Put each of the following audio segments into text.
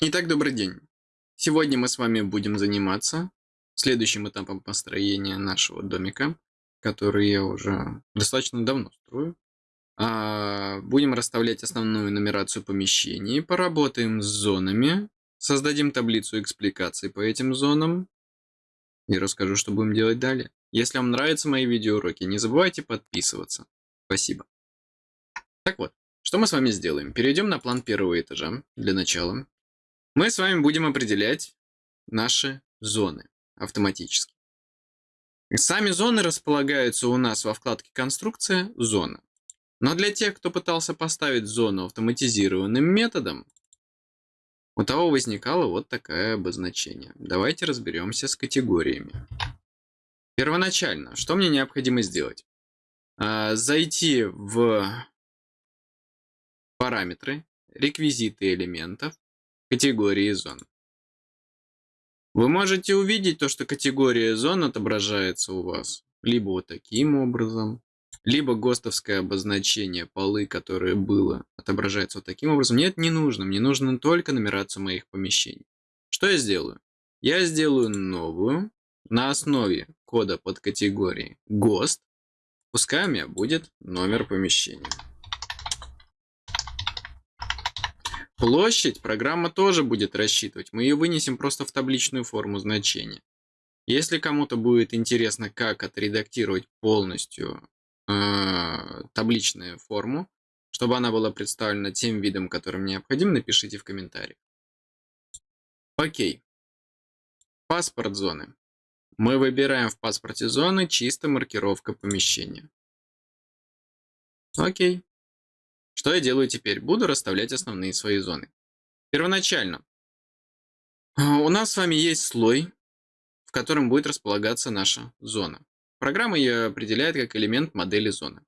Итак, добрый день. Сегодня мы с вами будем заниматься следующим этапом построения нашего домика, который я уже достаточно давно строю. А, будем расставлять основную нумерацию помещений, поработаем с зонами, создадим таблицу экспликаций по этим зонам и расскажу, что будем делать далее. Если вам нравятся мои видеоуроки, не забывайте подписываться. Спасибо. Так вот, что мы с вами сделаем? Перейдем на план первого этажа для начала. Мы с вами будем определять наши зоны автоматически. Сами зоны располагаются у нас во вкладке «Конструкция. Зона». Но для тех, кто пытался поставить зону автоматизированным методом, у того возникало вот такое обозначение. Давайте разберемся с категориями. Первоначально, что мне необходимо сделать? А, зайти в параметры, реквизиты элементов, Категории зон. Вы можете увидеть то, что категория зон отображается у вас либо вот таким образом, либо ГОСТовское обозначение полы, которое было, отображается вот таким образом. Нет, не нужно. Мне нужно только нумерация моих помещений. Что я сделаю? Я сделаю новую на основе кода под категорией ГОСТ. Пускай у меня будет номер помещения. Площадь программа тоже будет рассчитывать. Мы ее вынесем просто в табличную форму значения. Если кому-то будет интересно, как отредактировать полностью э, табличную форму, чтобы она была представлена тем видом, которым необходим, напишите в комментариях. Окей. Паспорт зоны. Мы выбираем в паспорте зоны чисто маркировка помещения. Окей. Что я делаю теперь? Буду расставлять основные свои зоны. Первоначально у нас с вами есть слой, в котором будет располагаться наша зона. Программа ее определяет как элемент модели зоны.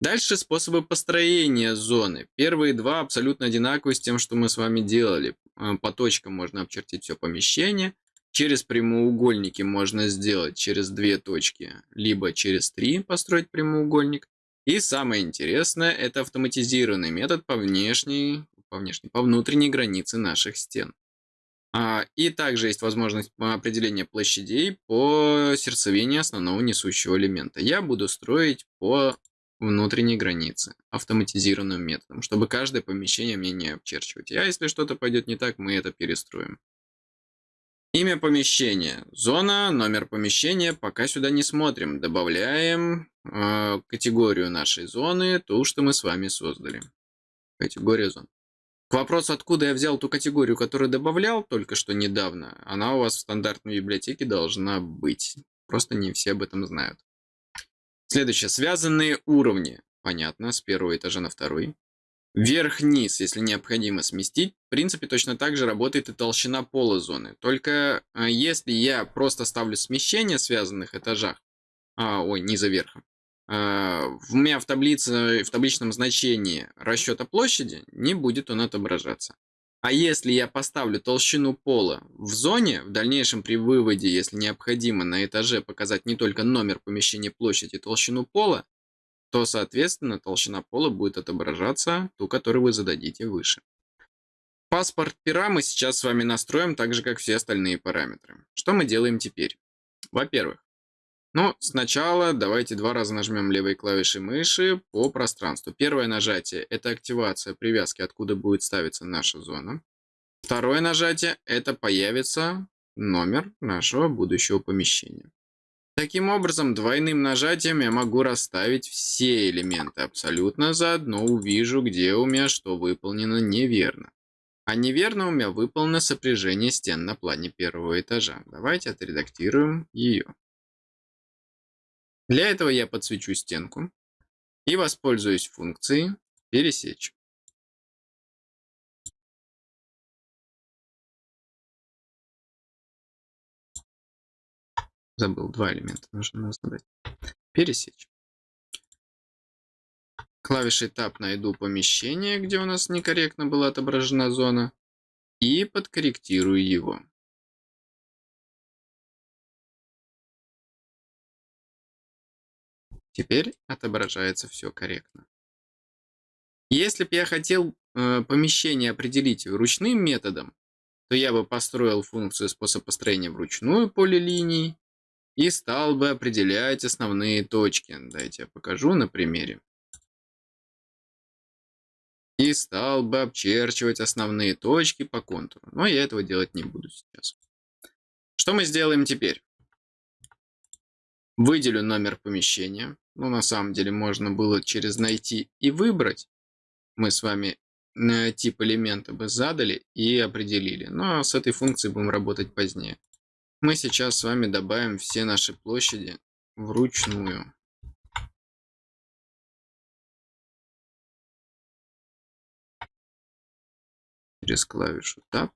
Дальше способы построения зоны. Первые два абсолютно одинаковые с тем, что мы с вами делали. А, по точкам можно обчертить все помещение. Через прямоугольники можно сделать через две точки, либо через три построить прямоугольник. И самое интересное, это автоматизированный метод по внешней, по внешней, по внутренней границе наших стен. А, и также есть возможность определения площадей по сердцевине основного несущего элемента. Я буду строить по внутренней границе автоматизированным методом, чтобы каждое помещение мне не обчерчивать. А если что-то пойдет не так, мы это перестроим. Имя помещения. Зона, номер помещения. Пока сюда не смотрим. Добавляем э, категорию нашей зоны, ту, что мы с вами создали. Категория зон. К вопросу, откуда я взял ту категорию, которую добавлял только что недавно, она у вас в стандартной библиотеке должна быть. Просто не все об этом знают. Следующее. Связанные уровни. Понятно, с первого этажа на второй. Вверх-вниз, если необходимо сместить. В принципе, точно так же работает и толщина пола зоны. Только э, если я просто ставлю смещение в связанных этажах, а, ой, низа верха, а, у меня в, таблице, в табличном значении расчета площади не будет он отображаться. А если я поставлю толщину пола в зоне, в дальнейшем при выводе, если необходимо на этаже показать не только номер помещения площади, толщину пола, то, соответственно, толщина пола будет отображаться ту, которую вы зададите выше. Паспорт пера мы сейчас с вами настроим так же, как все остальные параметры. Что мы делаем теперь? Во-первых, ну, сначала давайте два раза нажмем левой клавишей мыши по пространству. Первое нажатие – это активация привязки, откуда будет ставиться наша зона. Второе нажатие – это появится номер нашего будущего помещения. Таким образом, двойным нажатием я могу расставить все элементы абсолютно заодно увижу, где у меня что выполнено неверно. А неверно у меня выполнено сопряжение стен на плане первого этажа. Давайте отредактируем ее. Для этого я подсвечу стенку и воспользуюсь функцией «Пересечь». Забыл, два элемента нужно задать. Пересечь. Клавишей Tab найду помещение, где у нас некорректно была отображена зона, и подкорректирую его. Теперь отображается все корректно. Если бы я хотел э, помещение определить ручным методом, то я бы построил функцию способ построения вручную поле линий и стал бы определять основные точки. Дайте я покажу на примере. И стал бы обчерчивать основные точки по контуру. Но я этого делать не буду сейчас. Что мы сделаем теперь? Выделю номер помещения. Ну, на самом деле, можно было через найти и выбрать. Мы с вами на тип элемента бы задали и определили. Но с этой функцией будем работать позднее. Мы сейчас с вами добавим все наши площади вручную. Через клавишу Tab.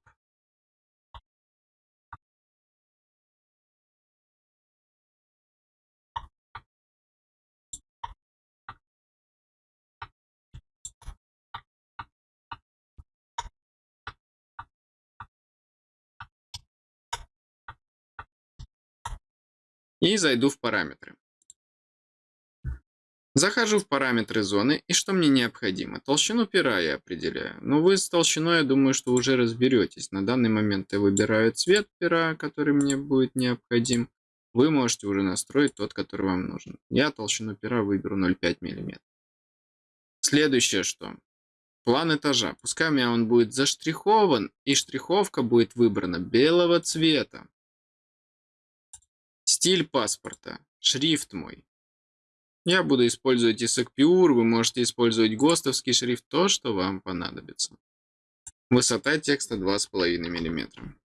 И зайду в параметры. Захожу в параметры зоны, и что мне необходимо? Толщину пера я определяю. Но вы с толщиной, я думаю, что уже разберетесь. На данный момент я выбираю цвет пера, который мне будет необходим. Вы можете уже настроить тот, который вам нужен. Я толщину пера выберу 0,5 мм. Следующее что? План этажа. Пускай у меня он будет заштрихован, и штриховка будет выбрана белого цвета. Стиль паспорта. Шрифт мой. Я буду использовать ISAC Pure, вы можете использовать ГОСТовский шрифт, то, что вам понадобится. Высота текста 2,5 мм.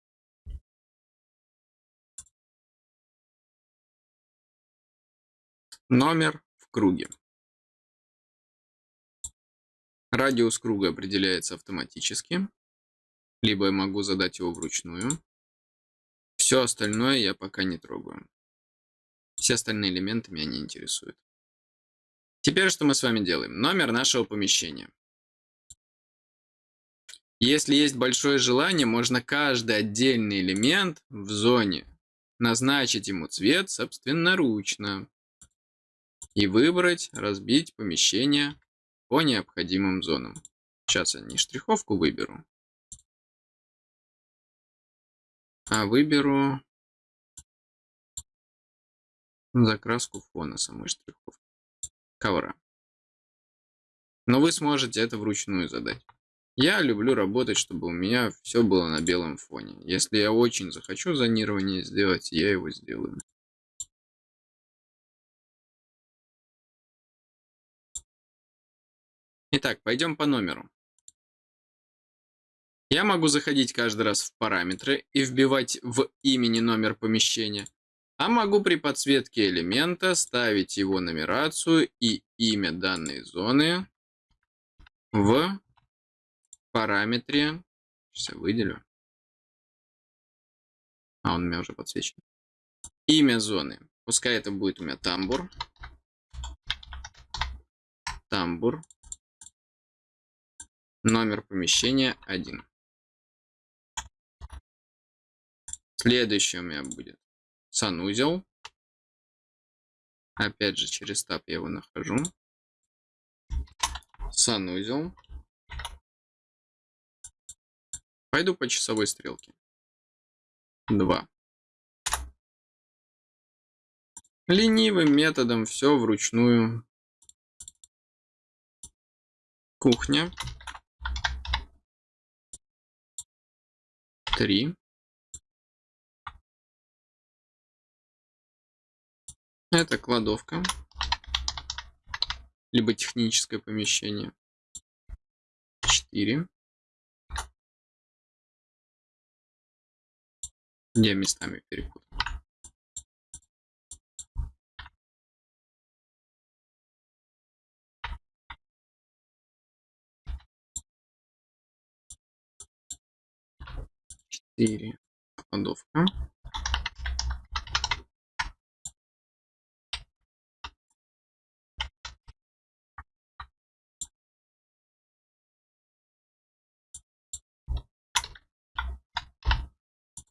Номер в круге. Радиус круга определяется автоматически, либо я могу задать его вручную. Все остальное я пока не трогаю. Все остальные элементы меня не интересуют. Теперь что мы с вами делаем? Номер нашего помещения. Если есть большое желание, можно каждый отдельный элемент в зоне назначить ему цвет собственноручно и выбрать, разбить помещение по необходимым зонам. Сейчас я не штриховку выберу, а выберу закраску фона самой штриховки ковра. Но вы сможете это вручную задать. Я люблю работать, чтобы у меня все было на белом фоне. Если я очень захочу зонирование сделать, я его сделаю. Итак, пойдем по номеру. Я могу заходить каждый раз в параметры и вбивать в имени номер помещения. А могу при подсветке элемента ставить его нумерацию и имя данной зоны в параметре. Сейчас выделю. А, он у меня уже подсвечен. Имя зоны. Пускай это будет у меня тамбур. Тамбур. Номер помещения 1. Следующее у меня будет санузел. Опять же, через таб я его нахожу. Санузел. Пойду по часовой стрелке. 2. Ленивым методом все вручную. Кухня. 3. Это кладовка. Либо техническое помещение. 4. Я местами перепутал. Четыре. Кладовка.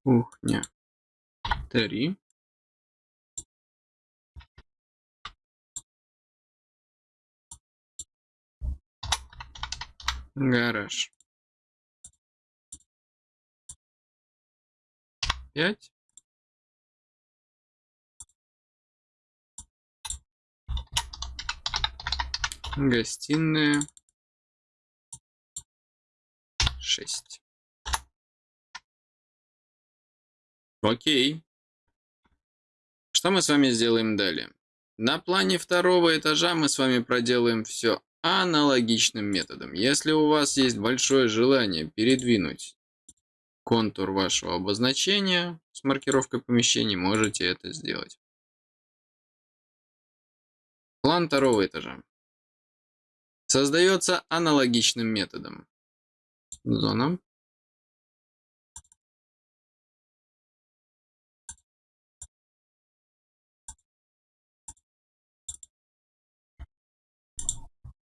Кухня. Три. Гараж. 5. Гостиная 6. Окей. Что мы с вами сделаем далее? На плане второго этажа мы с вами проделаем все аналогичным методом. Если у вас есть большое желание передвинуть контур вашего обозначения с маркировкой помещений, можете это сделать. План второго этажа создается аналогичным методом. Зона.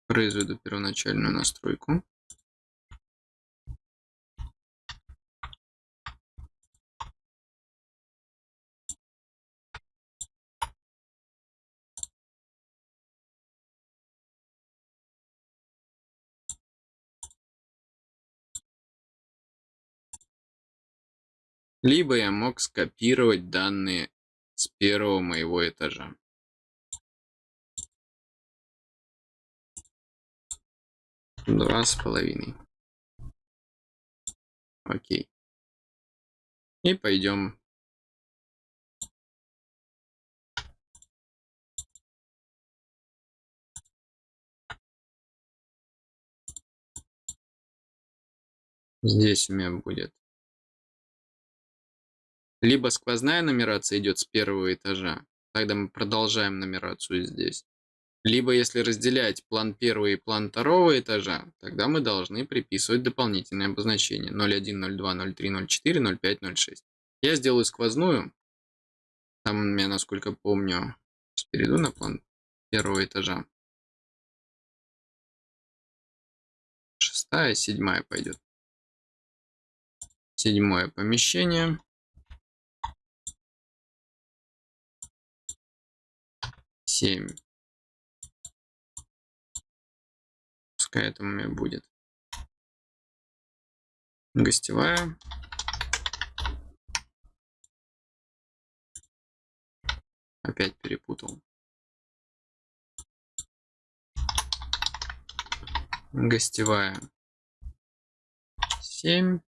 Произведу первоначальную настройку. Либо я мог скопировать данные с первого моего этажа. Два с половиной. Окей. И пойдем. Здесь у меня будет либо сквозная нумерация идет с первого этажа, тогда мы продолжаем нумерацию здесь. Либо если разделять план первого и план второго этажа, тогда мы должны приписывать дополнительные обозначения 01, 02, 03, 04, 05, 06. Я сделаю сквозную. Там меня, насколько помню, перейду на план первого этажа. Шестая, седьмая пойдет. Седьмое помещение. 7. Пускай это у меня будет. Гостевая. Опять перепутал. Гостевая. 7.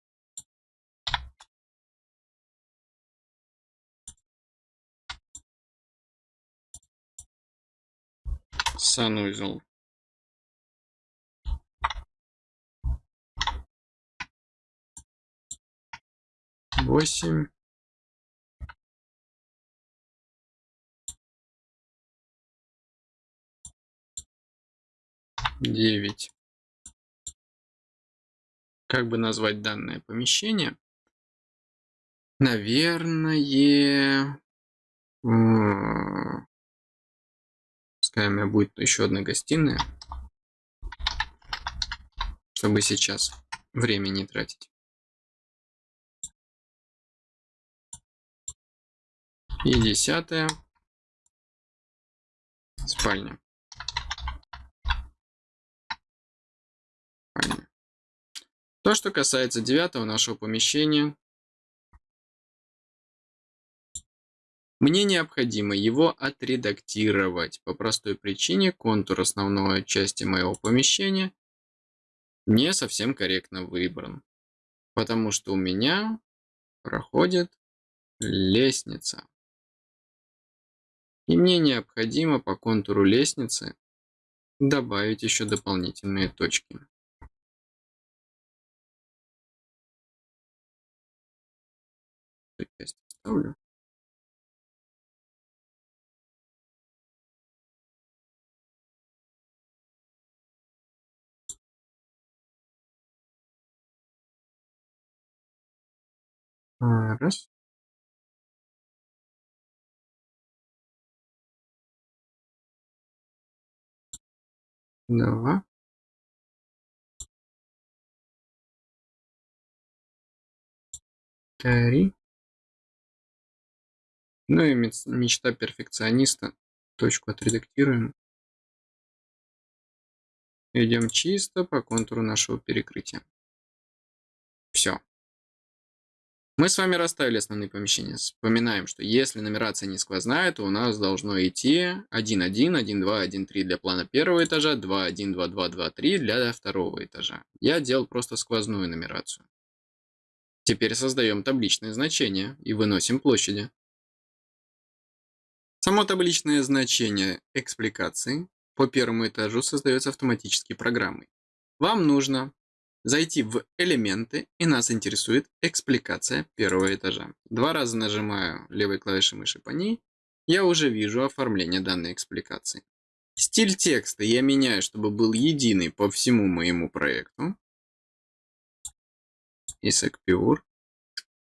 санузел восемь девять как бы назвать данное помещение наверное Пускай у меня будет еще одна гостиная. Чтобы сейчас время не тратить. И десятая. Спальня. Спальня. То, что касается девятого нашего помещения, Мне необходимо его отредактировать. По простой причине контур основной части моего помещения не совсем корректно выбран. Потому что у меня проходит лестница. И мне необходимо по контуру лестницы добавить еще дополнительные точки. А, раз. Два. Три. Ну и мечта перфекциониста. Точку отредактируем. Идем чисто по контуру нашего перекрытия. Все. Мы с вами расставили основные помещения. Вспоминаем, что если нумерация не сквозная, то у нас должно идти 1, 1, 1, 2, 1, 3 для плана первого этажа, 2, 1, 2, 2, 2, 3 для второго этажа. Я делал просто сквозную нумерацию. Теперь создаем табличное значение и выносим площади. Само табличное значение экспликации по первому этажу создается автоматически программой. Вам нужно зайти в элементы, и нас интересует экспликация первого этажа. Два раза нажимаю левой клавишей мыши по ней, я уже вижу оформление данной экспликации. Стиль текста я меняю, чтобы был единый по всему моему проекту. Исaac Pure.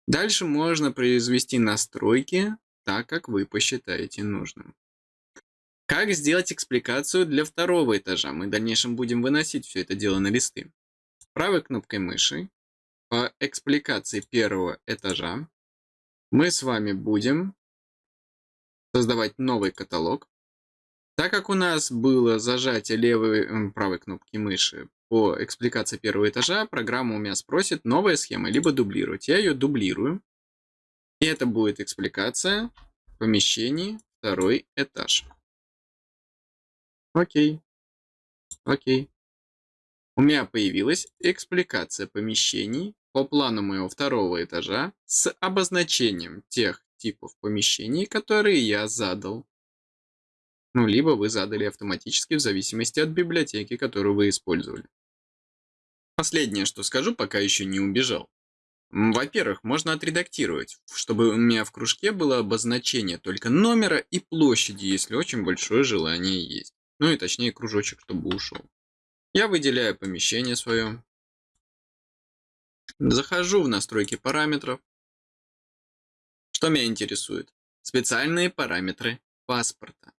Дальше можно произвести настройки так, как вы посчитаете нужным. Как сделать экспликацию для второго этажа? Мы в дальнейшем будем выносить все это дело на листы. Правой кнопкой мыши по экспликации первого этажа мы с вами будем создавать новый каталог. Так как у нас было зажатие левой правой кнопки мыши по экспликации первого этажа, программа у меня спросит новая схема, либо дублировать. Я ее дублирую. И это будет экспликация помещений второй этаж. Окей. Окей. У меня появилась экспликация помещений по плану моего второго этажа с обозначением тех типов помещений, которые я задал. Ну, либо вы задали автоматически в зависимости от библиотеки, которую вы использовали. Последнее, что скажу, пока еще не убежал. Во-первых, можно отредактировать, чтобы у меня в кружке было обозначение только номера и площади, если очень большое желание есть. Ну и точнее кружочек, чтобы ушел. Я выделяю помещение свое. Захожу в настройки параметров. Что меня интересует? Специальные параметры паспорта.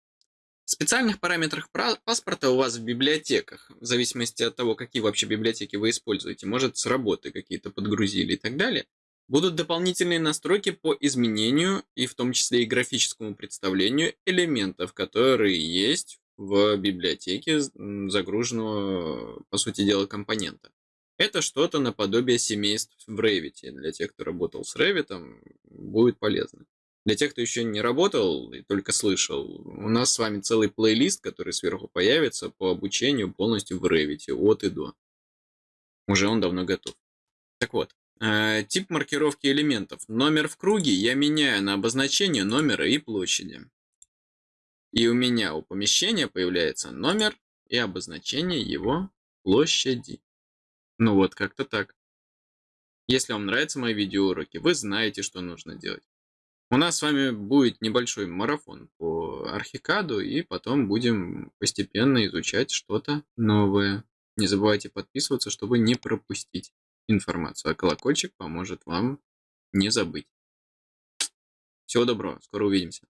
В специальных параметрах паспорта у вас в библиотеках, в зависимости от того, какие вообще библиотеки вы используете, может с работы какие-то подгрузили и так далее, будут дополнительные настройки по изменению и в том числе и графическому представлению элементов, которые есть в библиотеке загруженного, по сути дела, компонента. Это что-то наподобие семейств в Revit. Для тех, кто работал с Revit, будет полезно. Для тех, кто еще не работал и только слышал, у нас с вами целый плейлист, который сверху появится по обучению полностью в Revit от и до. Уже он давно готов. Так вот, э, тип маркировки элементов. Номер в круге я меняю на обозначение номера и площади. И у меня у помещения появляется номер и обозначение его площади. Ну вот, как-то так. Если вам нравятся мои видеоуроки, вы знаете, что нужно делать. У нас с вами будет небольшой марафон по архикаду, и потом будем постепенно изучать что-то новое. Не забывайте подписываться, чтобы не пропустить информацию, а колокольчик поможет вам не забыть. Всего доброго, скоро увидимся.